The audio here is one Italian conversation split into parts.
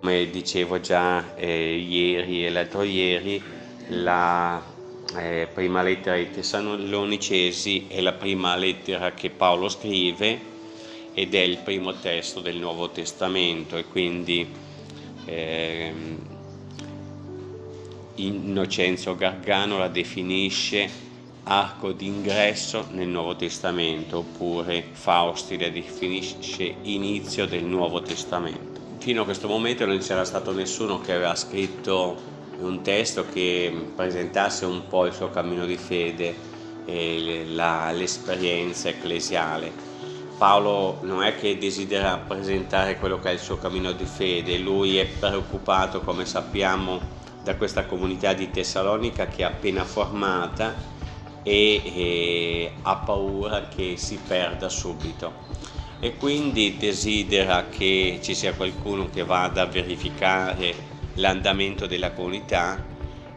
Come dicevo già eh, ieri e l'altro ieri, la eh, prima lettera ai Tessalonicesi è la prima lettera che Paolo scrive ed è il primo testo del Nuovo Testamento e quindi eh, Innocenzio Gargano la definisce arco d'ingresso nel Nuovo Testamento oppure Fausti la definisce inizio del Nuovo Testamento fino a questo momento non c'era stato nessuno che aveva scritto un testo che presentasse un po' il suo cammino di fede e l'esperienza ecclesiale. Paolo non è che desidera presentare quello che è il suo cammino di fede, lui è preoccupato, come sappiamo, da questa comunità di Tessalonica che è appena formata e, e ha paura che si perda subito e quindi desidera che ci sia qualcuno che vada a verificare l'andamento della comunità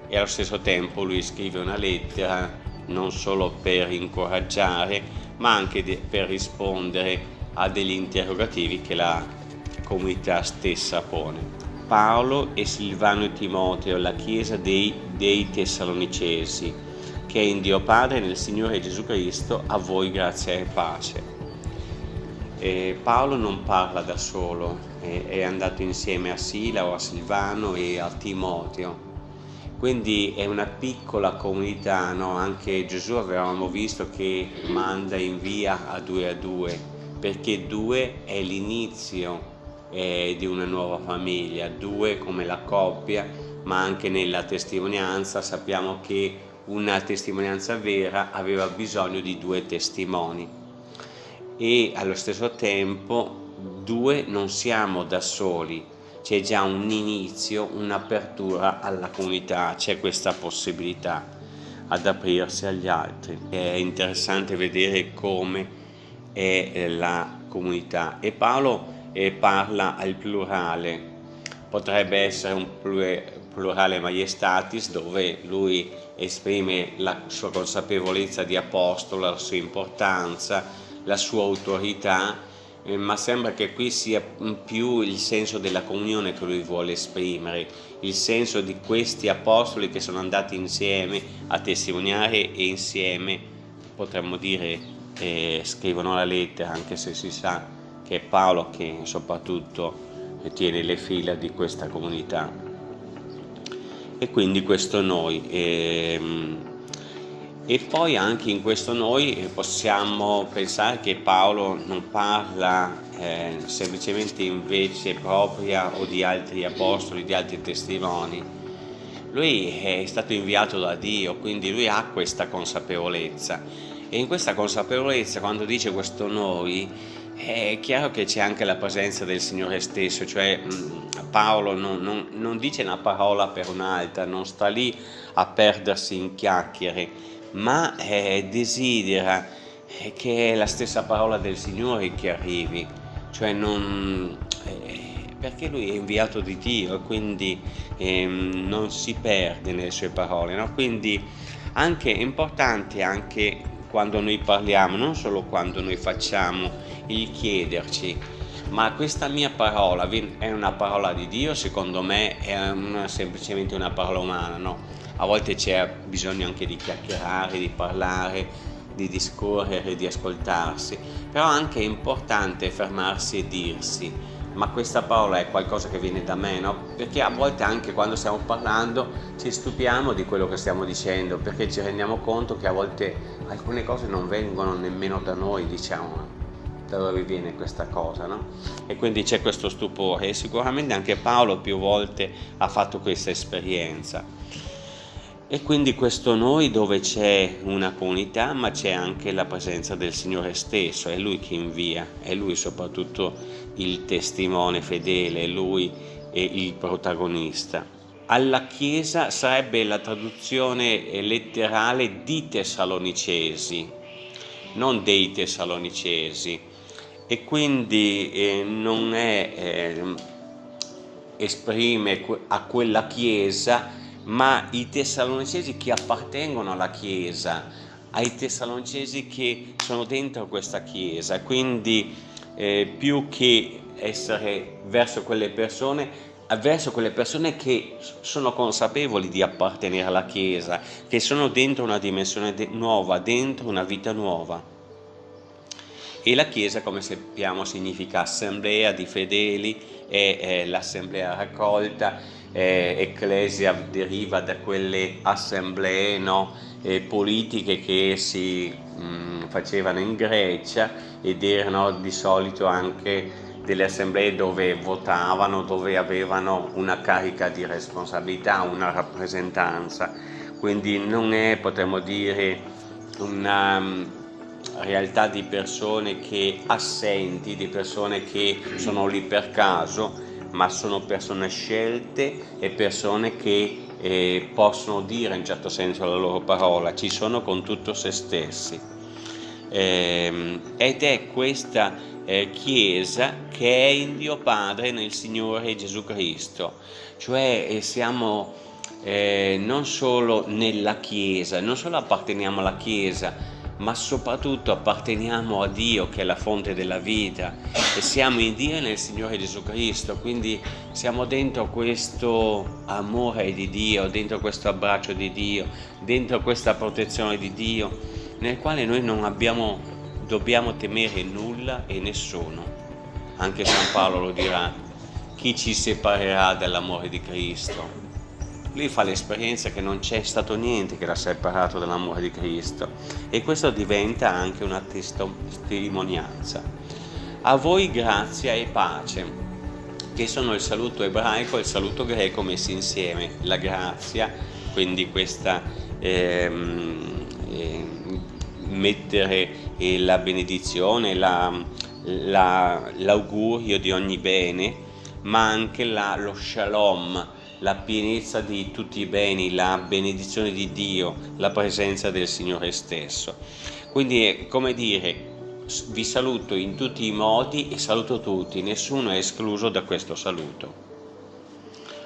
e allo stesso tempo lui scrive una lettera non solo per incoraggiare ma anche per rispondere a degli interrogativi che la comunità stessa pone. Paolo e Silvano e Timoteo, la chiesa dei, dei Tessalonicesi, che è in Dio Padre nel Signore Gesù Cristo, a voi grazia e pace. E Paolo non parla da solo, è andato insieme a Sila o a Silvano e a Timoteo. Quindi è una piccola comunità, no? anche Gesù avevamo visto che manda in via a due a due, perché due è l'inizio eh, di una nuova famiglia, due come la coppia, ma anche nella testimonianza sappiamo che una testimonianza vera aveva bisogno di due testimoni e allo stesso tempo due non siamo da soli. C'è già un inizio un'apertura alla comunità c'è questa possibilità ad aprirsi agli altri. È interessante vedere come è la comunità. E Paolo eh, parla al plurale. Potrebbe essere un plurale maiestatis dove lui esprime la sua consapevolezza di apostolo, la sua importanza, la sua autorità, eh, ma sembra che qui sia più il senso della comunione che lui vuole esprimere, il senso di questi apostoli che sono andati insieme a testimoniare e insieme, potremmo dire, eh, scrivono la lettera, anche se si sa che è Paolo che soprattutto tiene le fila di questa comunità. E quindi questo noi. Ehm, e poi anche in questo noi eh, possiamo pensare che Paolo non parla eh, semplicemente in vece propria o di altri apostoli, di altri testimoni. Lui è stato inviato da Dio, quindi lui ha questa consapevolezza. E in questa consapevolezza, quando dice questo noi, è chiaro che c'è anche la presenza del Signore stesso, cioè mm, Paolo non, non, non dice una parola per un'altra, non sta lì a perdersi in chiacchiere, ma eh, desidera eh, che è la stessa parola del Signore che arrivi, cioè non, eh, perché lui è inviato di Dio e quindi ehm, non si perde nelle sue parole, no? quindi anche, è importante anche quando noi parliamo, non solo quando noi facciamo il chiederci, ma questa mia parola è una parola di Dio, secondo me è una, semplicemente una parola umana, no? A volte c'è bisogno anche di chiacchierare, di parlare, di discorrere, di ascoltarsi, però anche è importante fermarsi e dirsi ma questa parola è qualcosa che viene da me, no? Perché a volte anche quando stiamo parlando ci stupiamo di quello che stiamo dicendo, perché ci rendiamo conto che a volte alcune cose non vengono nemmeno da noi, diciamo, da dove viene questa cosa, no? E quindi c'è questo stupore e sicuramente anche Paolo più volte ha fatto questa esperienza. E quindi questo noi dove c'è una comunità ma c'è anche la presenza del Signore stesso, è Lui che invia, è Lui soprattutto il testimone fedele, è Lui il protagonista. Alla Chiesa sarebbe la traduzione letterale di Tessalonicesi, non dei Tessalonicesi, e quindi eh, non è, eh, esprime a quella Chiesa ma i tessalonicesi che appartengono alla Chiesa, ai tessalonicesi che sono dentro questa Chiesa, quindi eh, più che essere verso quelle persone, verso quelle persone che sono consapevoli di appartenere alla Chiesa, che sono dentro una dimensione de nuova, dentro una vita nuova. E la Chiesa, come sappiamo, significa assemblea di fedeli, è, l'assemblea raccolta, è, ecclesia deriva da quelle assemblee no, politiche che si mh, mm, facevano in Grecia ed erano di solito anche delle assemblee dove votavano, dove avevano una carica di responsabilità, una rappresentanza, quindi non è, potremmo dire, una mm, realtà di persone che assenti, di persone che sono lì per caso, ma sono persone scelte e persone che eh, possono dire in certo senso la loro parola, ci sono con tutto se stessi. Eh, ed è questa eh, Chiesa che è in Dio Padre nel Signore Gesù Cristo, cioè eh, siamo eh, non solo nella Chiesa, non solo apparteniamo alla Chiesa, ma soprattutto apparteniamo a Dio che è la fonte della vita e siamo in Dio e nel Signore Gesù Cristo, quindi siamo dentro questo amore di Dio, dentro questo abbraccio di Dio, dentro questa protezione di Dio, nel quale noi non abbiamo, dobbiamo temere nulla e nessuno. Anche San Paolo lo dirà, chi ci separerà dall'amore di Cristo? Lui fa l'esperienza che non c'è stato niente che l'ha separato dall'amore di Cristo e questo diventa anche una testimonianza. A voi grazia e pace, che sono il saluto ebraico e il saluto greco messi insieme. La grazia, quindi questa ehm, eh, mettere eh, la benedizione, l'augurio la, la, di ogni bene, ma anche la, lo shalom, la pienezza di tutti i beni, la benedizione di Dio, la presenza del Signore stesso. Quindi è come dire, vi saluto in tutti i modi e saluto tutti, nessuno è escluso da questo saluto.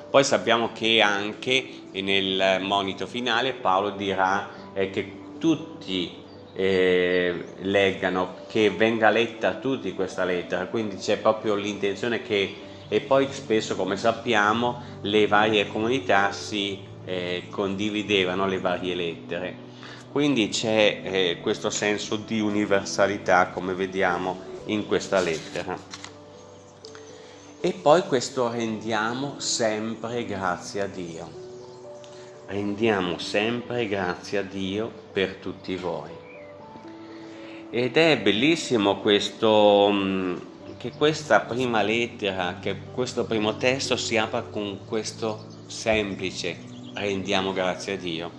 Poi sappiamo che anche nel monito finale Paolo dirà eh, che tutti eh, leggano, che venga letta a tutti questa lettera, quindi c'è proprio l'intenzione che e poi spesso come sappiamo le varie comunità si eh, condividevano le varie lettere. Quindi c'è eh, questo senso di universalità come vediamo in questa lettera. E poi questo rendiamo sempre grazie a Dio. Rendiamo sempre grazie a Dio per tutti voi. Ed è bellissimo questo mm, che questa prima lettera, che questo primo testo si apra con questo semplice rendiamo grazie a Dio,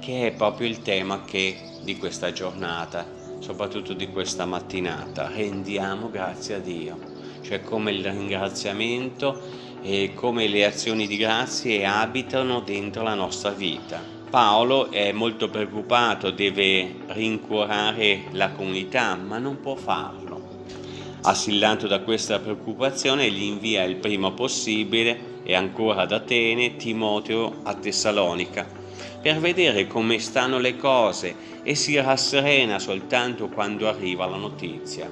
che è proprio il tema che, di questa giornata, soprattutto di questa mattinata, rendiamo grazie a Dio, cioè come il ringraziamento e come le azioni di grazie abitano dentro la nostra vita. Paolo è molto preoccupato, deve rincuorare la comunità, ma non può farlo Assillato da questa preoccupazione gli invia il prima possibile e ancora ad Atene Timoteo a Tessalonica per vedere come stanno le cose e si rasserena soltanto quando arriva la notizia.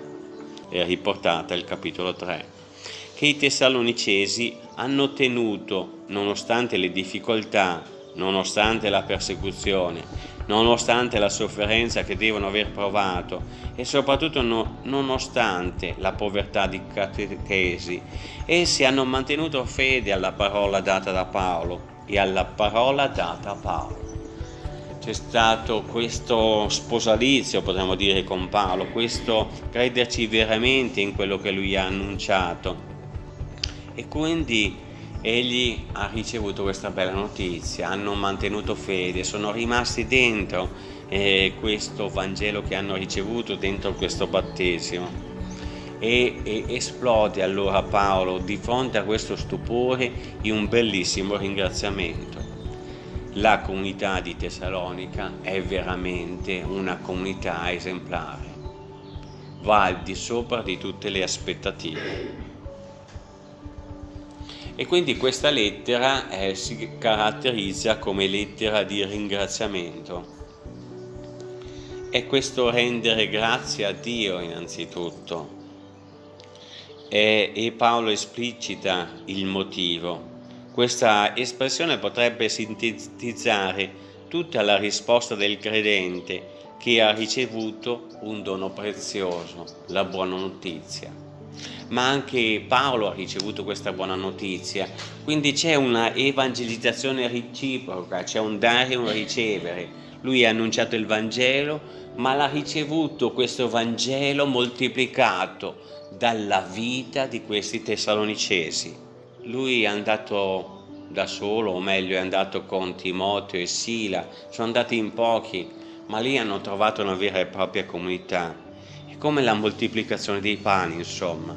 È riportata il capitolo 3 che i tessalonicesi hanno tenuto, nonostante le difficoltà, nonostante la persecuzione, nonostante la sofferenza che devono aver provato e soprattutto no, nonostante la povertà di catechesi, essi hanno mantenuto fede alla parola data da Paolo e alla parola data a Paolo. C'è stato questo sposalizio, potremmo dire, con Paolo, questo crederci veramente in quello che lui ha annunciato. E quindi egli ha ricevuto questa bella notizia, hanno mantenuto fede, sono rimasti dentro eh, questo Vangelo che hanno ricevuto, dentro questo battesimo. E, e, esplode allora Paolo di fronte a questo stupore in un bellissimo ringraziamento. La comunità di Tessalonica è veramente una comunità esemplare, va al di sopra di tutte le aspettative e quindi questa lettera eh, si caratterizza come lettera di ringraziamento. È questo rendere grazie a Dio innanzitutto. E, e Paolo esplicita il motivo. Questa espressione potrebbe sintetizzare tutta la risposta del credente che ha ricevuto un dono prezioso, la buona notizia. Ma anche Paolo ha ricevuto questa buona notizia, quindi c'è una evangelizzazione reciproca, c'è un dare e un ricevere. Lui ha annunciato il Vangelo, ma l'ha ricevuto questo Vangelo moltiplicato dalla vita di questi tessalonicesi. Lui è andato da solo, o meglio è andato con Timoteo e Sila, sono andati in pochi, ma lì hanno trovato una vera e propria comunità. Come la moltiplicazione dei pani, insomma.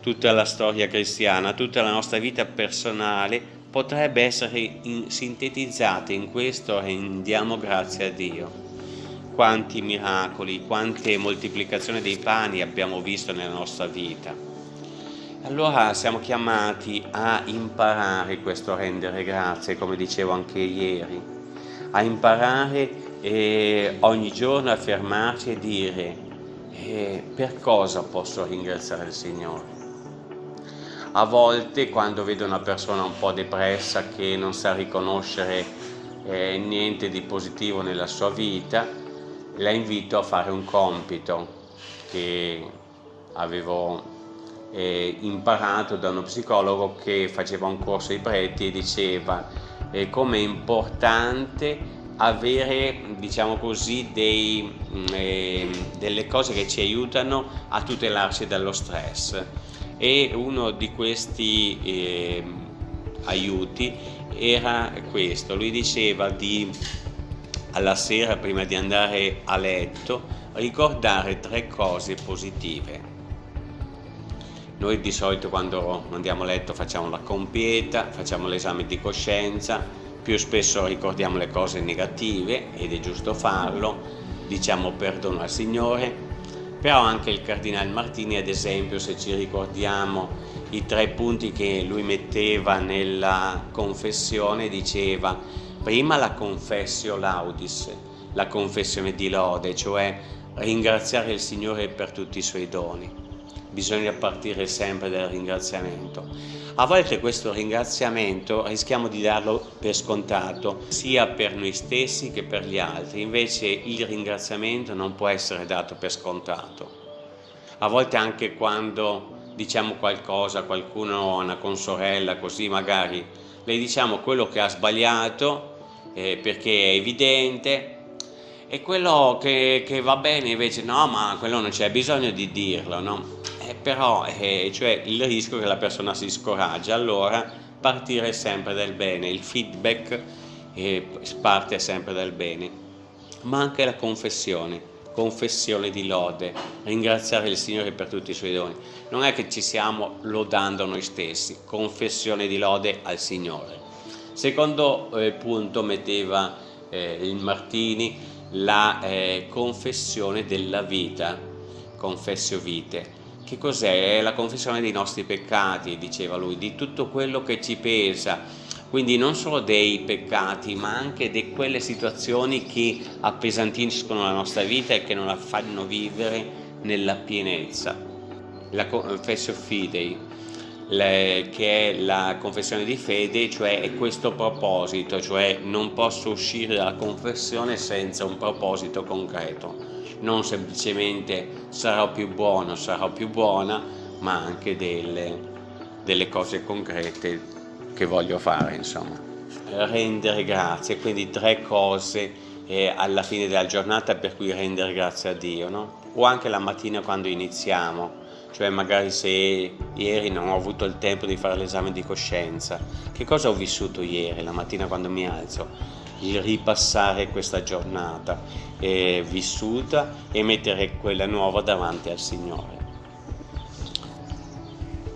Tutta la storia cristiana, tutta la nostra vita personale potrebbe essere in, sintetizzata in questo rendiamo grazie a Dio. Quanti miracoli, quante moltiplicazioni dei pani abbiamo visto nella nostra vita allora siamo chiamati a imparare questo rendere grazie, come dicevo anche ieri, a imparare eh, ogni giorno a fermarci e dire eh, per cosa posso ringraziare il Signore. A volte quando vedo una persona un po' depressa che non sa riconoscere eh, niente di positivo nella sua vita, la invito a fare un compito che avevo eh, imparato da uno psicologo che faceva un corso ai preti e diceva eh, è importante avere diciamo così dei, eh, delle cose che ci aiutano a tutelarci dallo stress. E uno di questi eh, aiuti era questo. Lui diceva di alla sera prima di andare a letto ricordare tre cose positive. Noi di solito quando andiamo a letto facciamo la compieta, facciamo l'esame di coscienza, più spesso ricordiamo le cose negative ed è giusto farlo, diciamo perdono al Signore, però anche il Cardinale Martini ad esempio se ci ricordiamo i tre punti che lui metteva nella confessione diceva prima la confessio laudis, la confessione di lode, cioè ringraziare il Signore per tutti i suoi doni bisogna partire sempre dal ringraziamento. A volte questo ringraziamento rischiamo di darlo per scontato, sia per noi stessi che per gli altri, invece il ringraziamento non può essere dato per scontato. A volte anche quando diciamo qualcosa a qualcuno, a una consorella, così magari le diciamo quello che ha sbagliato eh, perché è evidente, e quello che, che, va bene invece no ma quello non c'è bisogno di dirlo no? eh, però eh, cioè il rischio che la persona si scoraggia allora partire sempre dal bene. Il feedback eh, parte sempre dal bene. Ma anche la confessione confessione di lode. Ringraziare il Signore per tutti i suoi doni. Non è che ci stiamo lodando noi stessi. Confessione di lode al Signore. Secondo eh, punto metteva eh, il Martini la eh, confessione della vita confessio vite che cos'è? la confessione dei nostri peccati, diceva lui, di tutto quello che ci pesa, quindi non solo dei peccati, ma anche di quelle situazioni che appesantiscono la nostra vita e che non la fanno vivere nella pienezza. La confessio fidei, le, che è la confessione di fede, cioè è questo proposito, cioè non posso uscire dalla confessione senza un proposito concreto non semplicemente sarò più buono, sarò più buona, ma anche delle, delle cose concrete che voglio fare, insomma. Rendere grazie, quindi tre cose eh, alla fine della giornata per cui rendere grazie a Dio, no? O anche la mattina quando iniziamo, cioè magari se ieri non ho avuto il tempo di fare l'esame di coscienza, che cosa ho vissuto ieri, la mattina quando mi alzo? il ripassare questa giornata eh, vissuta e mettere quella nuova davanti al Signore.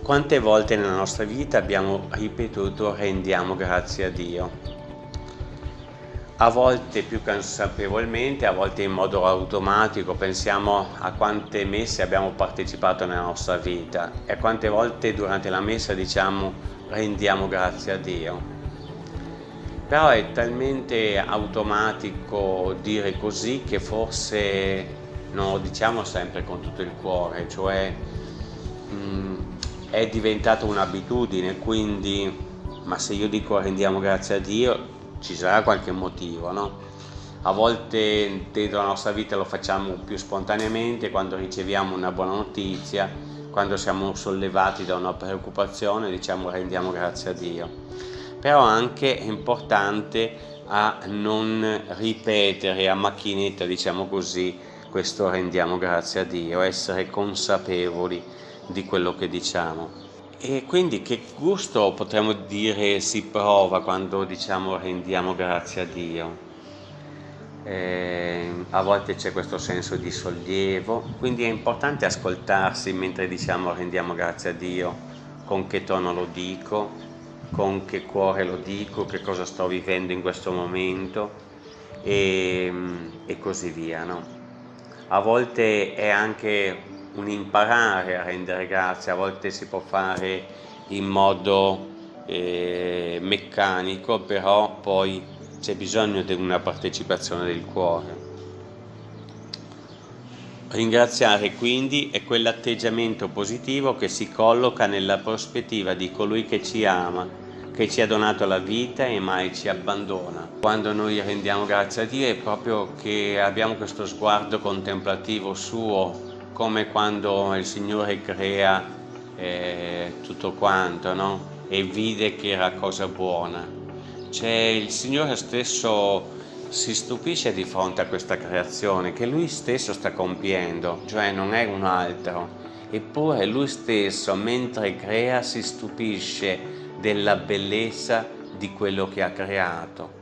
Quante volte nella nostra vita abbiamo ripetuto rendiamo grazie a Dio? A volte più consapevolmente, a volte in modo automatico, pensiamo a quante messe abbiamo partecipato nella nostra vita e a quante volte durante la messa diciamo rendiamo grazie a Dio. Però è talmente automatico dire così che forse non lo diciamo sempre con tutto il cuore, cioè mh, mm, è diventata un'abitudine, quindi ma se io dico rendiamo grazie a Dio ci sarà qualche motivo, no? A volte dentro la nostra vita lo facciamo più spontaneamente quando riceviamo una buona notizia, quando siamo sollevati da una preoccupazione diciamo rendiamo grazie a Dio. Però anche è importante a non ripetere a macchinetta, diciamo così, questo rendiamo grazie a Dio, essere consapevoli di quello che diciamo. E quindi che gusto potremmo dire si prova quando diciamo rendiamo grazie a Dio? Eh, a volte c'è questo senso di sollievo, quindi è importante ascoltarsi mentre diciamo rendiamo grazie a Dio, con che tono lo dico, con che cuore lo dico, che cosa sto vivendo in questo momento e, e così via. No? A volte è anche un imparare a rendere grazie, a volte si può fare in modo eh, meccanico, però poi c'è bisogno di una partecipazione del cuore. Ringraziare quindi è quell'atteggiamento positivo che si colloca nella prospettiva di colui che ci ama, che ci ha donato la vita e mai ci abbandona. Quando noi rendiamo grazie a Dio è proprio che abbiamo questo sguardo contemplativo suo, come quando il Signore crea eh, tutto quanto no? e vide che era cosa buona. Cioè il Signore stesso si stupisce di fronte a questa creazione che Lui stesso sta compiendo, cioè non è un altro. Eppure Lui stesso, mentre crea, si stupisce della bellezza di quello che ha creato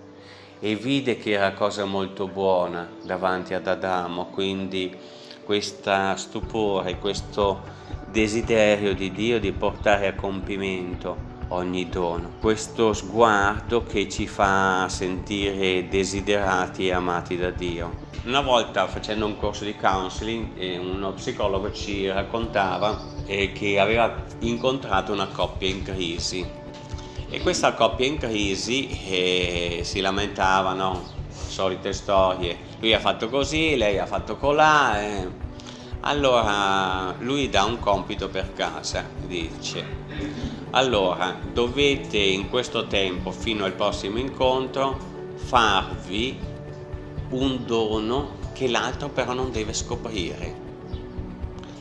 e vide che era cosa molto buona davanti ad Adamo, quindi questo stupore, questo desiderio di Dio di portare a compimento ogni dono, questo sguardo che ci fa sentire desiderati e amati da Dio. Una volta facendo un corso di counseling eh, uno psicologo ci raccontava eh, che aveva incontrato una coppia in crisi e questa coppia in crisi eh, si lamentavano solite storie, lui ha fatto così, lei ha fatto colà, eh. Allora lui dà un compito per casa, dice, allora dovete in questo tempo fino al prossimo incontro farvi un dono che l'altro però non deve scoprire.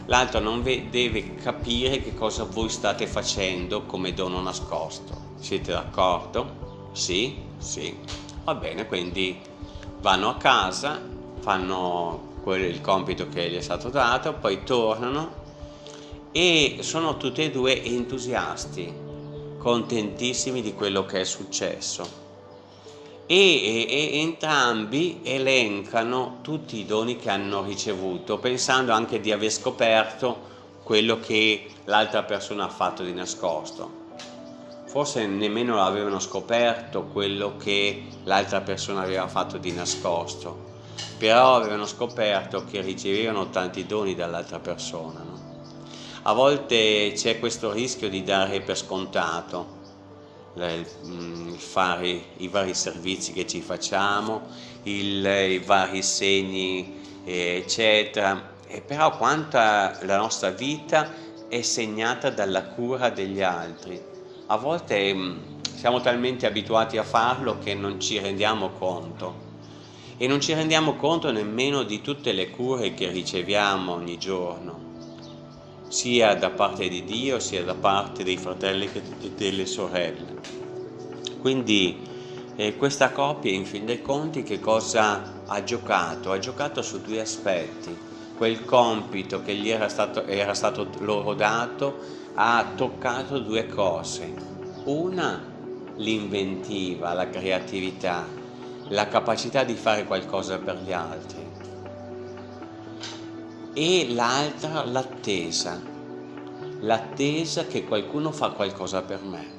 L'altro non deve capire che cosa voi state facendo come dono nascosto. Siete d'accordo? Sì? Sì. Va bene, quindi vanno a casa, fanno il compito che gli è stato dato, poi tornano e sono tutti e due entusiasti, contentissimi di quello che è successo. E, e, e, entrambi elencano tutti i doni che hanno ricevuto, pensando anche di aver scoperto quello che l'altra persona ha fatto di nascosto forse nemmeno avevano scoperto quello che l'altra persona aveva fatto di nascosto, però avevano scoperto che ricevevano tanti doni dall'altra persona. No? A volte c'è questo rischio di dare per scontato il, mm, fare i vari servizi che ci facciamo, il, i vari segni, eccetera, e però quanta la nostra vita è segnata dalla cura degli altri a volte mm, siamo talmente abituati a farlo che non ci rendiamo conto e non ci rendiamo conto nemmeno di tutte le cure che riceviamo ogni giorno sia da parte di Dio sia da parte dei fratelli e delle sorelle quindi eh, questa coppia in fin dei conti che cosa ha giocato? ha giocato su due aspetti quel compito che gli era stato, era stato loro dato ha toccato due cose. Una, l'inventiva, la creatività, la capacità di fare qualcosa per gli altri. E l'altra, l'attesa, l'attesa che qualcuno fa qualcosa per me.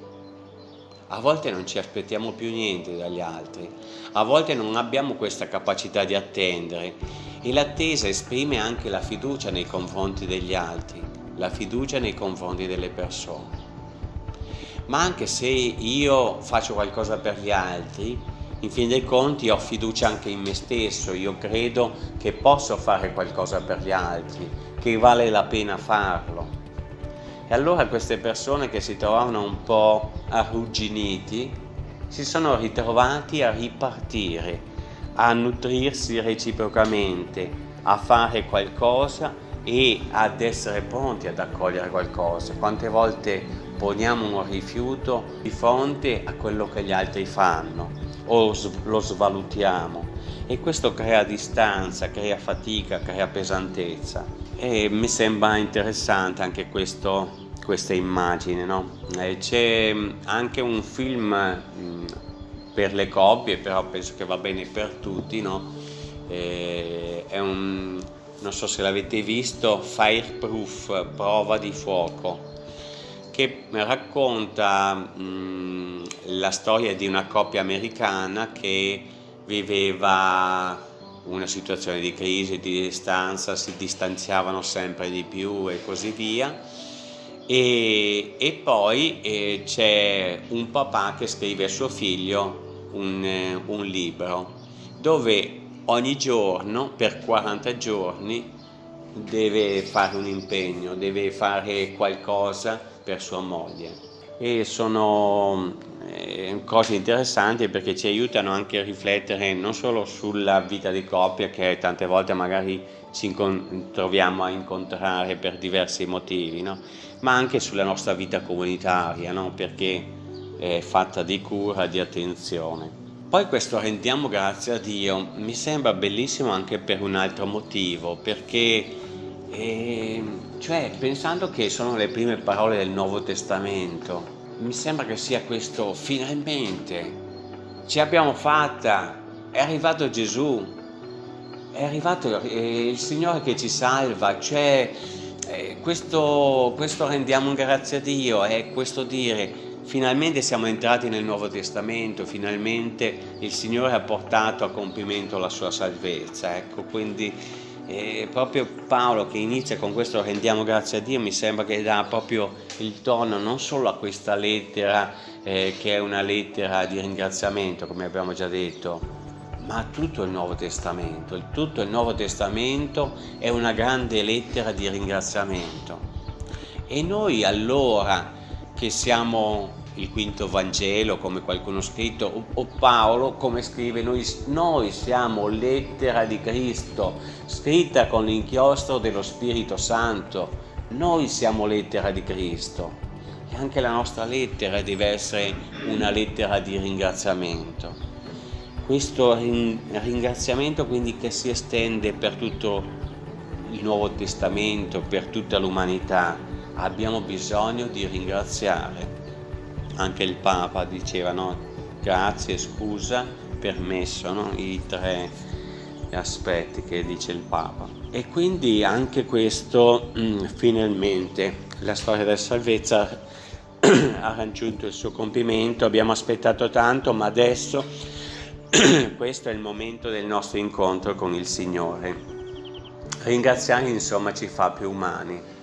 A volte non ci aspettiamo più niente dagli altri, a volte non abbiamo questa capacità di attendere e l'attesa esprime anche la fiducia nei confronti degli altri la fiducia nei confronti delle persone. Ma anche se io faccio qualcosa per gli altri, in fin dei conti ho fiducia anche in me stesso, io credo che posso fare qualcosa per gli altri, che vale la pena farlo. E allora queste persone che si trovavano un po' arrugginiti, si sono ritrovati a ripartire, a nutrirsi reciprocamente, a fare qualcosa e ad essere pronti ad accogliere qualcosa. Quante volte poniamo un rifiuto di fronte a quello che gli altri fanno o lo svalutiamo e questo crea distanza, crea fatica, crea pesantezza e mi sembra interessante anche questo, questa immagine. No? C'è anche un film mh, per le coppie, però penso che va bene per tutti, no? un, non so se l'avete visto, Fireproof, prova di fuoco, che racconta mh, la storia di una coppia americana che viveva una situazione di crisi, di distanza, si distanziavano sempre di più e così via. E, e poi eh, c'è un papà che scrive a suo figlio un, eh, un libro dove ogni giorno per 40 giorni deve fare un impegno, deve fare qualcosa per sua moglie e sono eh, cose interessanti perché ci aiutano anche a riflettere non solo sulla vita di coppia che tante volte magari ci troviamo a incontrare per diversi motivi, no? ma anche sulla nostra vita comunitaria no? perché è fatta di cura, di attenzione. Poi questo rendiamo grazie a Dio mi sembra bellissimo anche per un altro motivo, perché eh, cioè, pensando che sono le prime parole del Nuovo Testamento, mi sembra che sia questo finalmente, ce l'abbiamo fatta, è arrivato Gesù, è arrivato eh, il Signore che ci salva, cioè eh, questo, questo rendiamo grazie a Dio, è questo dire Finalmente siamo entrati nel Nuovo Testamento, finalmente il Signore ha portato a compimento la sua salvezza. Ecco, quindi eh, proprio Paolo che inizia con questo rendiamo grazie a Dio mi sembra che dà proprio il tono non solo a questa lettera eh, che è una lettera di ringraziamento come abbiamo già detto ma a tutto il Nuovo Testamento. Tutto il Nuovo Testamento è una grande lettera di ringraziamento. E noi allora che siamo il quinto Vangelo, come qualcuno ha scritto, o Paolo, come scrive, noi, noi siamo lettera di Cristo, scritta con l'inchiostro dello Spirito Santo. Noi siamo lettera di Cristo e anche la nostra lettera deve essere una lettera di ringraziamento. Questo ringraziamento quindi che si estende per tutto il Nuovo Testamento, per tutta l'umanità, abbiamo bisogno di ringraziare. Anche il Papa diceva no, grazie, scusa, permesso, no? i tre aspetti che dice il Papa. E quindi anche questo, mm, finalmente, la storia della salvezza ha raggiunto il suo compimento, abbiamo aspettato tanto, ma adesso questo è il momento del nostro incontro con il Signore. Ringraziare insomma ci fa più umani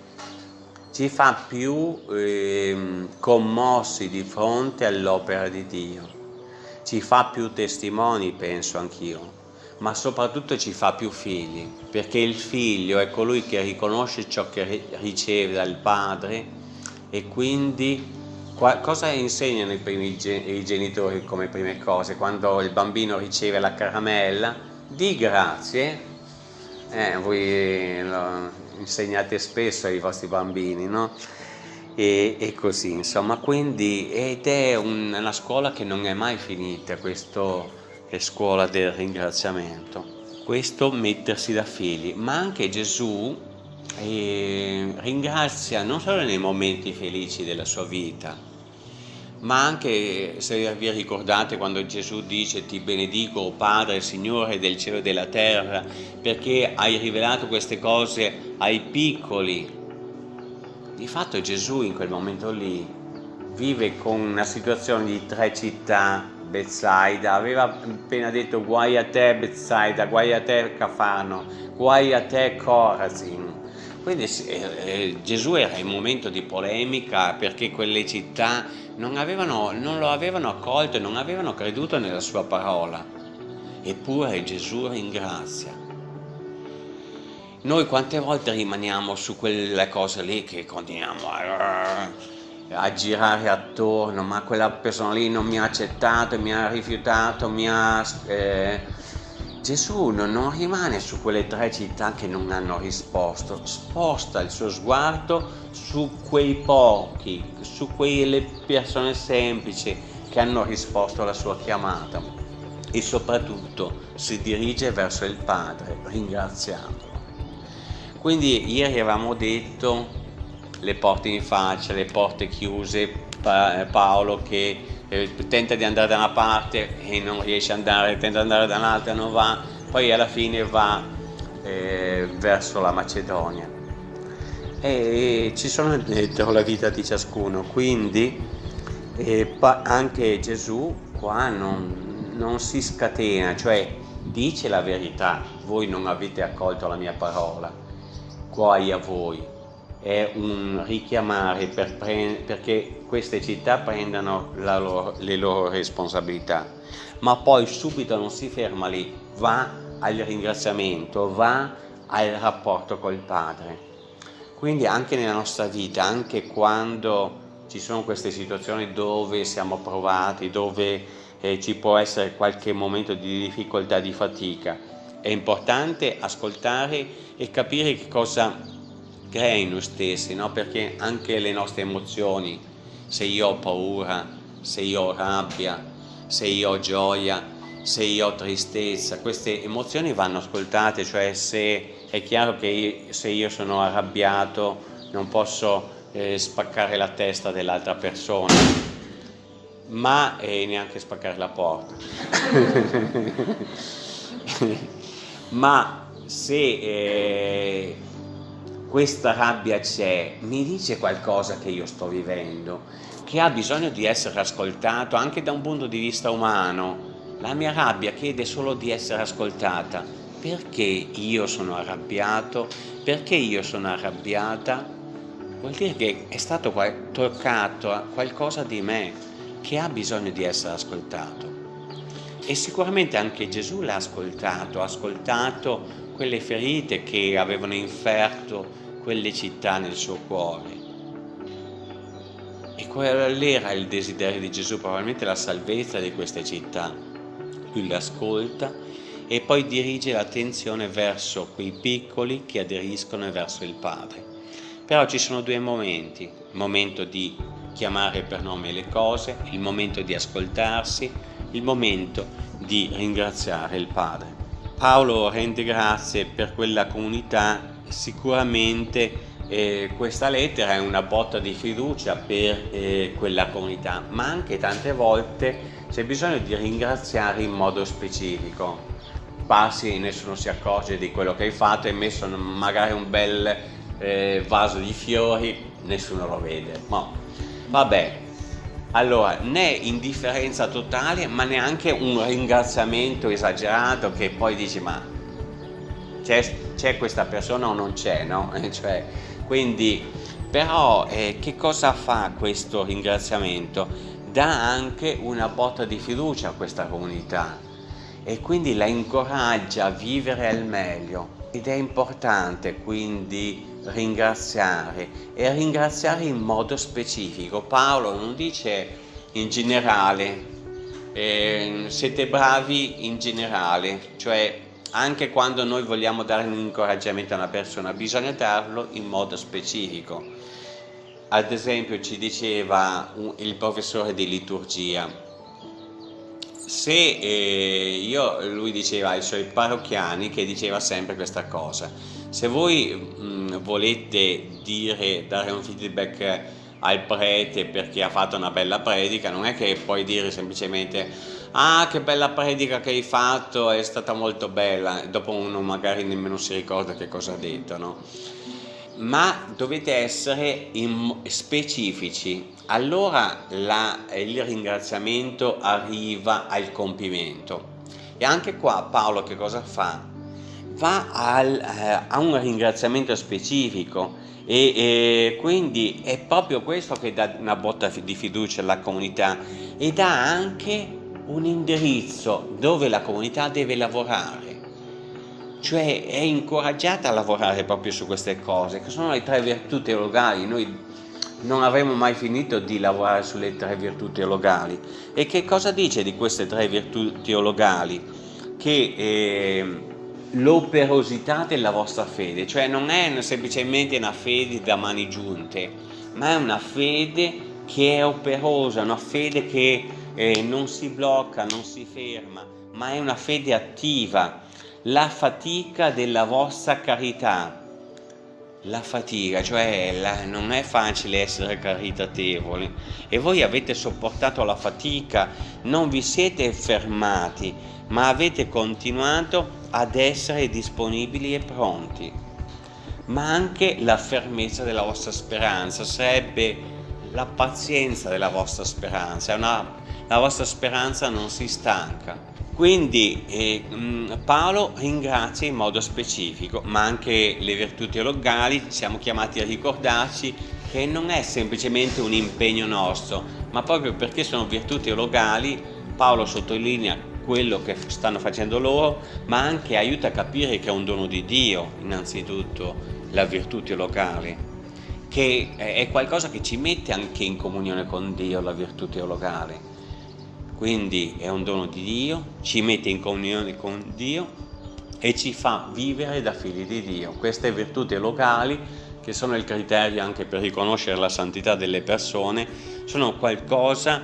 ci fa più eh, commossi di fronte all'opera di Dio, ci fa più testimoni, penso anch'io, ma soprattutto ci fa più figli, perché il figlio è colui che riconosce ciò che riceve dal padre e quindi cosa insegnano i, primi, i genitori come prime cose? Quando il bambino riceve la caramella, di grazie, eh, voi insegnate spesso ai vostri bambini, no? E, e, così, insomma, quindi, ed è un, una scuola che non è mai finita, questo è scuola del ringraziamento. Questo mettersi da figli, ma anche Gesù eh, ringrazia non solo nei momenti felici della sua vita, ma anche se vi ricordate quando Gesù dice ti benedico oh Padre, Signore del cielo e della terra, perché hai rivelato queste cose ai piccoli. Di fatto Gesù in quel momento lì vive con una situazione di tre città, Bethsaida, aveva appena detto guai a te Bethsaida, guai a te Cafano, guai a te Corazin. Quindi eh, eh, Gesù era in momento di polemica perché quelle città non, avevano, non lo avevano accolto e non avevano creduto nella sua parola. Eppure Gesù ringrazia. Noi quante volte rimaniamo su quelle cose lì che continuiamo a... a girare attorno, ma quella persona lì non mi ha accettato, mi ha rifiutato, mi ha... Eh, Gesù non rimane su quelle tre città che non hanno risposto, sposta il suo sguardo su quei pochi, su quelle persone semplici che hanno risposto alla sua chiamata e soprattutto si dirige verso il Padre ringraziandolo. Quindi ieri avevamo detto le porte in faccia, le porte chiuse, Paolo che tenta di andare da una parte e non riesce ad andare, tenta di andare da un'altra e non va, poi alla fine va eh, verso la Macedonia. E, ci sono dentro la vita di ciascuno, quindi eh, anche Gesù qua non, non si scatena, cioè dice la verità, voi non avete accolto la mia parola, guai a voi, è un richiamare per perché queste città prendano loro, le loro responsabilità, ma poi subito non si ferma lì, va al ringraziamento, va al rapporto col Padre. Quindi anche nella nostra vita, anche quando ci sono queste situazioni dove siamo provati, dove eh, ci può essere qualche momento di difficoltà, di fatica, è importante ascoltare e capire che cosa crea in noi stessi, no? perché anche le nostre emozioni, se io ho paura, se io ho rabbia, se io ho gioia, se io ho tristezza, queste emozioni vanno ascoltate, cioè se è chiaro che io, se io sono arrabbiato non posso eh, spaccare la testa dell'altra persona, ma eh, neanche spaccare la porta. ma se eh, questa rabbia c'è, mi dice qualcosa che io sto vivendo, che ha bisogno di essere ascoltato anche da un punto di vista umano. La mia rabbia chiede solo di essere ascoltata. Perché io sono arrabbiato? Perché io sono arrabbiata? Vuol dire che è stato toccato qualcosa di me che ha bisogno di essere ascoltato. E sicuramente anche Gesù l'ha ascoltato, ha ascoltato quelle ferite che avevano inferto quelle città nel suo cuore. E qual era il desiderio di Gesù? Probabilmente la salvezza di queste città. Lui l'ascolta e poi dirige l'attenzione verso quei piccoli che aderiscono verso il Padre. Però ci sono due momenti, il momento di chiamare per nome le cose, il momento di ascoltarsi, il momento di ringraziare il Padre. Paolo rende grazie per quella comunità sicuramente eh, questa lettera è una botta di fiducia per eh, quella comunità, ma anche tante volte c'è bisogno di ringraziare in modo specifico. Passi e nessuno si accorge di quello che hai fatto, hai messo magari un bel eh, vaso di fiori, nessuno lo vede. Ma vabbè, allora né indifferenza totale, ma neanche un ringraziamento esagerato che poi dici ma c'è questa persona o non c'è, no? Cioè, quindi, però eh, che cosa fa questo ringraziamento? Dà anche una botta di fiducia a questa comunità e quindi la incoraggia a vivere al meglio ed è importante quindi ringraziare e ringraziare in modo specifico. Paolo non dice in generale, eh, siete bravi in generale, cioè anche quando noi vogliamo dare un incoraggiamento a una persona bisogna darlo in modo specifico. Ad esempio ci diceva il professore di liturgia. Se eh, io, lui diceva ai suoi parrocchiani che diceva sempre questa cosa. Se voi mh, volete dire, dare un feedback al prete perché ha fatto una bella predica non è che puoi dire semplicemente ah che bella predica che hai fatto, è stata molto bella, dopo uno magari nemmeno si ricorda che cosa ha detto, no? Ma dovete essere specifici, allora la, il ringraziamento arriva al compimento. E anche qua Paolo che cosa fa? Va al, eh, a un ringraziamento specifico e, e, quindi è proprio questo che dà una botta di fiducia alla comunità e dà anche un indirizzo dove la comunità deve lavorare, cioè è incoraggiata a lavorare proprio su queste cose, che sono le tre virtù teologali. Noi non avremo mai finito di lavorare sulle tre virtù teologali. E che cosa dice di queste tre virtù teologali? Che eh, l'operosità della vostra fede, cioè non è semplicemente una fede da mani giunte, ma è una fede che è operosa, una fede che eh, non si blocca, non si ferma, ma è una fede attiva, la fatica della vostra carità. La fatica, cioè la, non è facile essere caritatevoli e voi avete sopportato la fatica, non vi siete fermati, ma avete continuato ad essere disponibili e pronti. Ma anche la fermezza della vostra speranza sarebbe la pazienza della vostra speranza, una, la vostra speranza non si stanca. Quindi eh, mm, Paolo ringrazia in modo specifico, ma anche le virtù teologali siamo chiamati a ricordarci che non è semplicemente un impegno nostro, ma proprio perché sono virtù teologali, Paolo sottolinea quello che stanno facendo loro, ma anche aiuta a capire che è un dono di Dio, innanzitutto, la virtù teologale, che è qualcosa che ci mette anche in comunione con Dio, la virtù teologale quindi è un dono di Dio, ci mette in comunione con Dio e ci fa vivere da figli di Dio. Queste virtù teologali, che sono il criterio anche per riconoscere la santità delle persone, sono qualcosa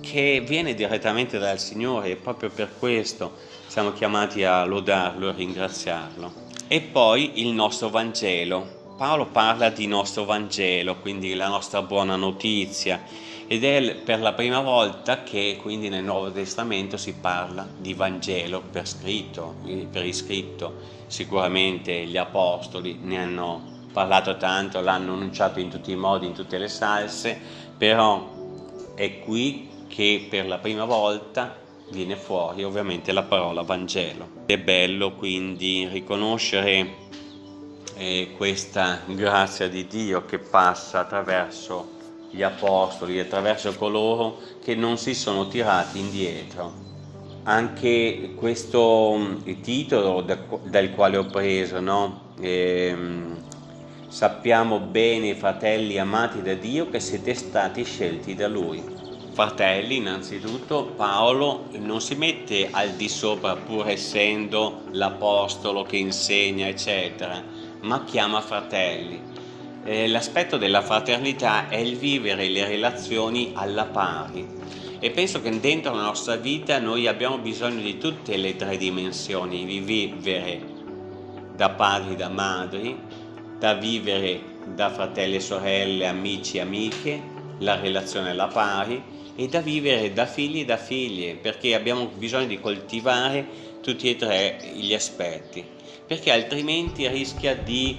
che viene direttamente dal Signore e proprio per questo siamo chiamati a lodarlo e ringraziarlo. E poi il nostro Vangelo. Paolo parla di nostro Vangelo, quindi la nostra buona notizia, ed è per la prima volta che quindi nel Nuovo Testamento si parla di Vangelo per scritto, per iscritto. Sicuramente gli Apostoli ne hanno parlato tanto, l'hanno annunciato in tutti i modi, in tutte le salse, però è qui che per la prima volta viene fuori ovviamente la parola Vangelo. È bello quindi riconoscere eh, questa grazia di Dio che passa attraverso gli apostoli, attraverso coloro che non si sono tirati indietro. Anche questo mm, titolo da, dal quale ho preso, no? ehm, sappiamo bene, fratelli amati da Dio, che siete stati scelti da Lui. Fratelli, innanzitutto, Paolo non si mette al di sopra pur essendo l'apostolo che insegna, eccetera, ma chiama fratelli eh, l'aspetto della fraternità è il vivere le relazioni alla pari. E penso che dentro la nostra vita noi abbiamo bisogno di tutte le tre dimensioni, di vivere da padri, da madri, da vivere da fratelli e sorelle, amici e amiche, la relazione alla pari e da vivere da figli e da figlie, perché abbiamo bisogno di coltivare tutti e tre gli aspetti, perché altrimenti rischia di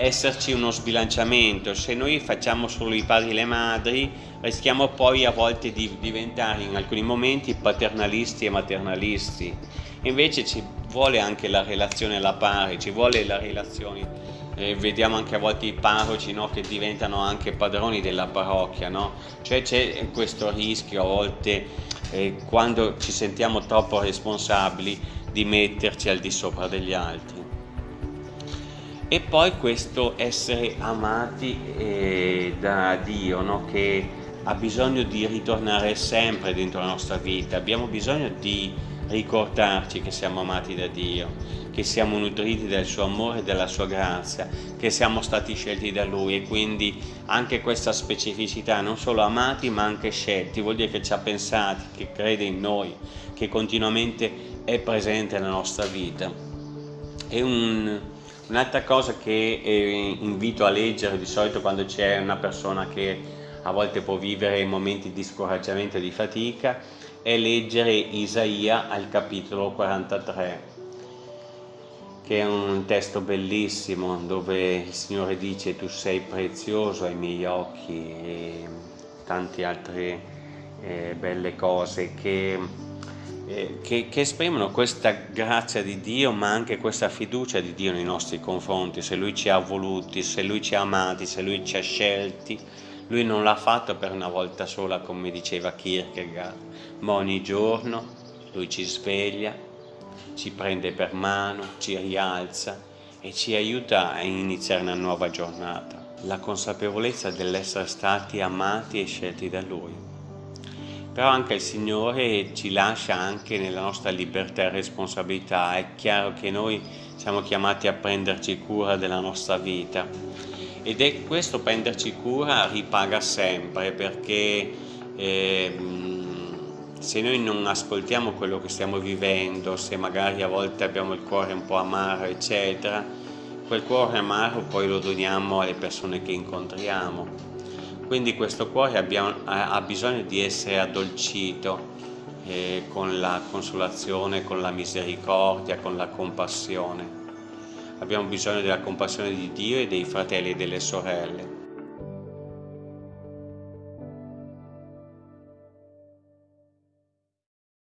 esserci uno sbilanciamento, se noi facciamo solo i padri e le madri rischiamo poi a volte di diventare in alcuni momenti paternalisti e maternalisti, invece ci vuole anche la relazione alla pari, ci vuole la relazione. Eh, vediamo anche a volte i parroci no, che diventano anche padroni della parrocchia, no? cioè c'è questo rischio a volte eh, quando ci sentiamo troppo responsabili di metterci al di sopra degli altri e poi questo essere amati eh, da Dio no? che ha bisogno di ritornare sempre dentro la nostra vita. Abbiamo bisogno di ricordarci che siamo amati da Dio che siamo nutriti del suo amore e della sua grazia che siamo stati scelti da Lui. E quindi anche questa specificità non solo amati ma anche scelti vuol dire che ci ha pensati, che crede in noi che continuamente è presente nella nostra vita. È un Un'altra cosa che eh, invito a leggere di solito quando c'è una persona che a volte può vivere momenti di scoraggiamento e di fatica è leggere Isaia al capitolo 43 che è un testo bellissimo dove il Signore dice tu sei prezioso ai miei occhi e tante altre eh, belle cose che eh, che, che, esprimono questa grazia di Dio ma anche questa fiducia di Dio nei nostri confronti, se Lui ci ha voluti, se Lui ci ha amati, se Lui ci ha scelti, Lui non l'ha fatto per una volta sola come diceva Kierkegaard, ma ogni giorno Lui ci sveglia, ci prende per mano, ci rialza e ci aiuta a iniziare una nuova giornata. La consapevolezza dell'essere stati amati e scelti da Lui. Però anche il Signore ci lascia anche nella nostra libertà e responsabilità. È chiaro che noi siamo chiamati a prenderci cura della nostra vita ed è questo prenderci cura ripaga sempre perché eh, se noi non ascoltiamo quello che stiamo vivendo, se magari a volte abbiamo il cuore un po' amaro, eccetera, quel cuore amaro poi lo doniamo alle persone che incontriamo. Quindi questo cuore abbiamo, ha bisogno di essere addolcito eh, con la consolazione, con la misericordia, con la compassione. Abbiamo bisogno della compassione di Dio e dei fratelli e delle sorelle